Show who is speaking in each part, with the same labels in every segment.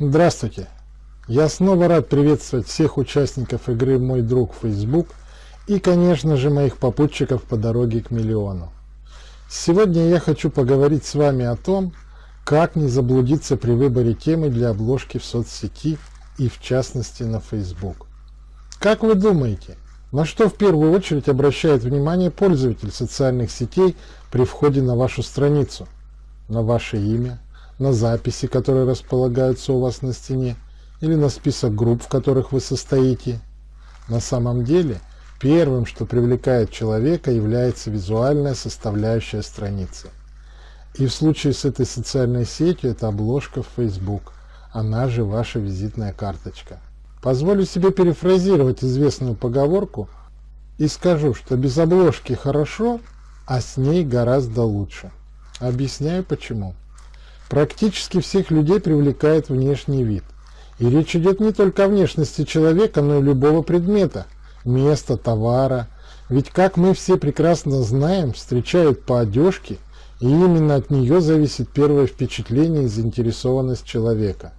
Speaker 1: Здравствуйте! Я снова рад приветствовать всех участников игры «Мой друг Facebook» и, конечно же, моих попутчиков по дороге к миллиону. Сегодня я хочу поговорить с вами о том, как не заблудиться при выборе темы для обложки в соцсети и в частности на Facebook. Как вы думаете, на что в первую очередь обращает внимание пользователь социальных сетей при входе на вашу страницу? На ваше имя, на записи, которые располагаются у вас на стене, или на список групп, в которых вы состоите. На самом деле, первым, что привлекает человека, является визуальная составляющая страницы. И в случае с этой социальной сетью это обложка в Facebook, она же ваша визитная карточка. Позволю себе перефразировать известную поговорку и скажу, что без обложки хорошо, а с ней гораздо лучше. Объясняю почему. Практически всех людей привлекает внешний вид. И речь идет не только о внешности человека, но и любого предмета, места, товара. Ведь, как мы все прекрасно знаем, встречают по одежке, и именно от нее зависит первое впечатление и заинтересованность человека.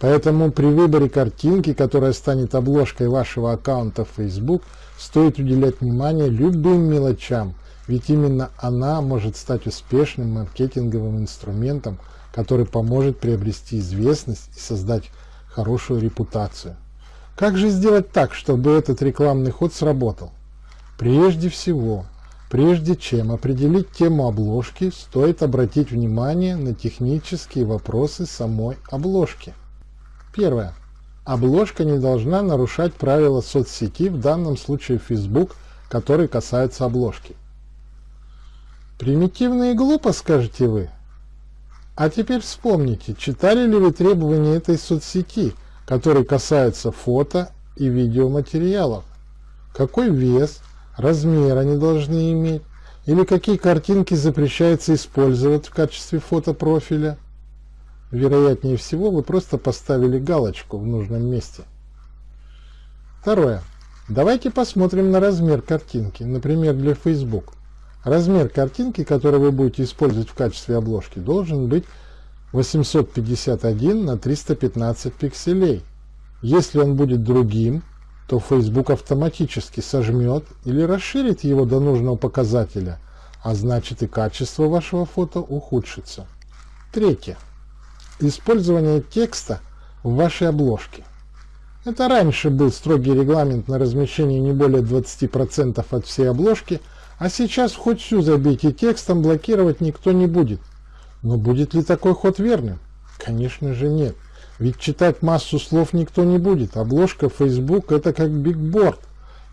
Speaker 1: Поэтому при выборе картинки, которая станет обложкой вашего аккаунта в Facebook, стоит уделять внимание любым мелочам, ведь именно она может стать успешным маркетинговым инструментом который поможет приобрести известность и создать хорошую репутацию. Как же сделать так, чтобы этот рекламный ход сработал? Прежде всего, прежде чем определить тему обложки, стоит обратить внимание на технические вопросы самой обложки. Первое. Обложка не должна нарушать правила соцсети, в данном случае Facebook, которые касаются обложки. Примитивно и глупо, скажете вы? А теперь вспомните, читали ли вы требования этой соцсети, которые касаются фото и видеоматериалов? Какой вес, размер они должны иметь? Или какие картинки запрещается использовать в качестве фотопрофиля? Вероятнее всего, вы просто поставили галочку в нужном месте. Второе. Давайте посмотрим на размер картинки, например, для Facebook. Размер картинки, который вы будете использовать в качестве обложки, должен быть 851 на 315 пикселей. Если он будет другим, то Facebook автоматически сожмет или расширит его до нужного показателя, а значит и качество вашего фото ухудшится. Третье. Использование текста в вашей обложке. Это раньше был строгий регламент на размещение не более 20% от всей обложки – а сейчас хоть всю забейте текстом, блокировать никто не будет. Но будет ли такой ход верным? Конечно же нет. Ведь читать массу слов никто не будет. Обложка Facebook это как бигборд.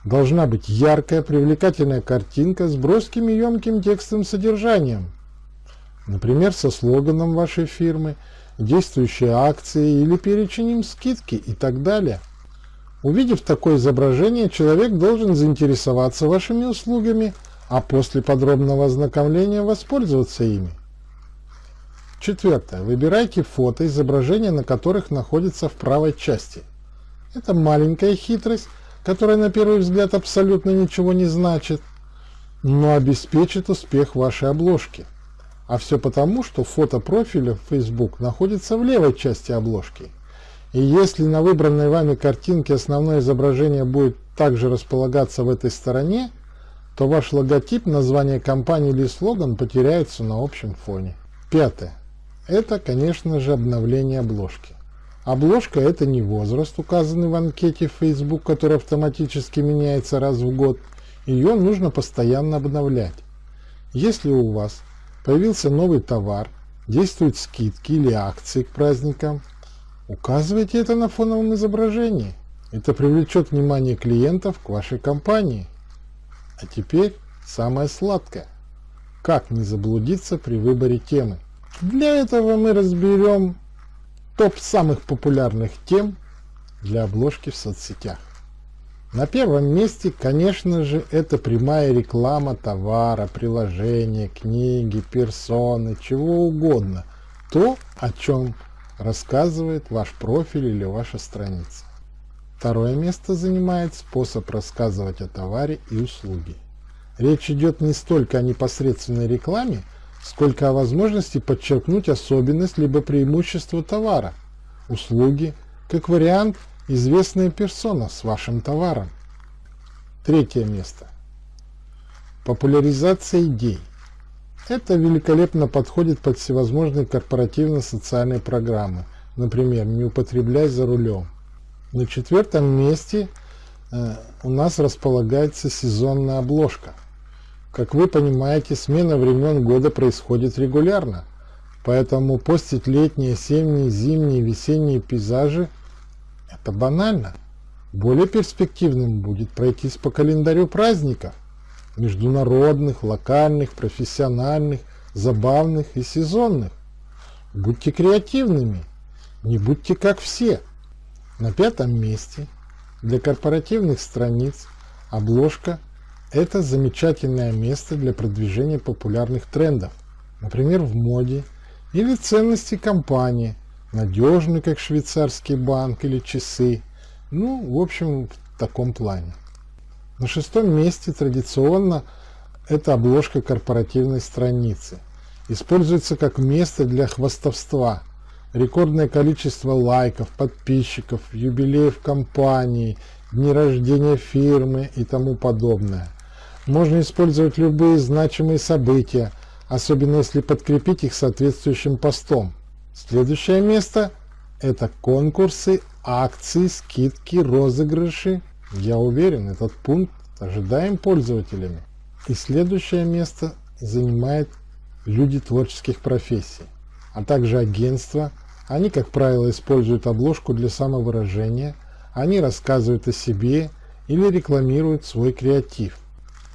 Speaker 1: Должна быть яркая, привлекательная картинка с броским и емким текстовым содержанием. Например, со слоганом вашей фирмы, действующей акции или перечнем скидки и так далее. Увидев такое изображение, человек должен заинтересоваться вашими услугами – а после подробного ознакомления воспользоваться ими. Четвертое. Выбирайте фото, изображения на которых находится в правой части. Это маленькая хитрость, которая на первый взгляд абсолютно ничего не значит, но обеспечит успех вашей обложки. А все потому, что фото профиля в Facebook находится в левой части обложки. И если на выбранной вами картинке основное изображение будет также располагаться в этой стороне, то ваш логотип, название компании или слоган потеряются на общем фоне. Пятое. Это, конечно же, обновление обложки. Обложка – это не возраст, указанный в анкете Facebook, который автоматически меняется раз в год. Ее нужно постоянно обновлять. Если у вас появился новый товар, действуют скидки или акции к праздникам, указывайте это на фоновом изображении. Это привлечет внимание клиентов к вашей компании. А теперь самое сладкое. Как не заблудиться при выборе темы? Для этого мы разберем топ самых популярных тем для обложки в соцсетях. На первом месте, конечно же, это прямая реклама товара, приложения, книги, персоны, чего угодно. То, о чем рассказывает ваш профиль или ваша страница. Второе место занимает способ рассказывать о товаре и услуге. Речь идет не столько о непосредственной рекламе, сколько о возможности подчеркнуть особенность либо преимущество товара. услуги, как вариант известная персона с вашим товаром. Третье место. Популяризация идей. Это великолепно подходит под всевозможные корпоративно-социальные программы, например, «Не употребляй за рулем». На четвертом месте э, у нас располагается сезонная обложка. Как вы понимаете, смена времен года происходит регулярно, поэтому постить летние, осенние, зимние, весенние пейзажи – это банально. Более перспективным будет пройтись по календарю праздников – международных, локальных, профессиональных, забавных и сезонных. Будьте креативными, не будьте как все. На пятом месте для корпоративных страниц обложка – это замечательное место для продвижения популярных трендов, например, в моде или ценности компании, надежный, как швейцарский банк или часы – ну, в общем, в таком плане. На шестом месте традиционно это обложка корпоративной страницы. Используется как место для хвастовства. Рекордное количество лайков, подписчиков, юбилеев компании, дни рождения фирмы и тому подобное. Можно использовать любые значимые события, особенно если подкрепить их соответствующим постом. Следующее место – это конкурсы акции, скидки, розыгрыши. Я уверен, этот пункт ожидаем пользователями. И следующее место занимает люди творческих профессий, а также агентства. Они, как правило, используют обложку для самовыражения, они рассказывают о себе или рекламируют свой креатив.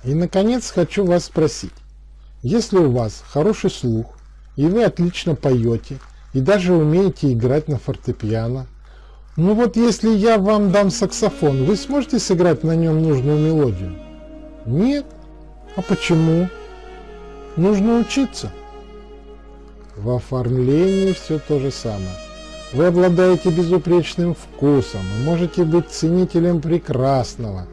Speaker 1: И, наконец, хочу вас спросить, если у вас хороший слух, и вы отлично поете, и даже умеете играть на фортепиано, ну вот если я вам дам саксофон, вы сможете сыграть на нем нужную мелодию? Нет? А почему? Нужно учиться. В оформлении все то же самое. Вы обладаете безупречным вкусом и можете быть ценителем прекрасного,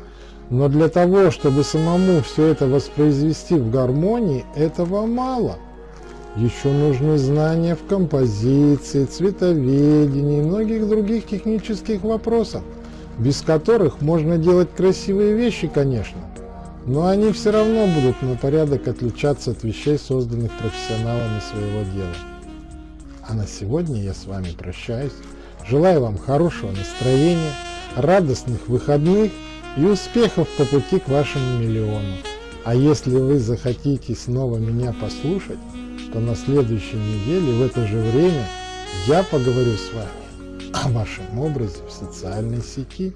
Speaker 1: но для того, чтобы самому все это воспроизвести в гармонии, этого мало – еще нужны знания в композиции, цветоведении и многих других технических вопросах, без которых можно делать красивые вещи, конечно, но они все равно будут на порядок отличаться от вещей, созданных профессионалами своего дела. А на сегодня я с вами прощаюсь. Желаю вам хорошего настроения, радостных выходных и успехов по пути к вашему миллиону. А если вы захотите снова меня послушать, то на следующей неделе в это же время я поговорю с вами о вашем образе в социальной сети.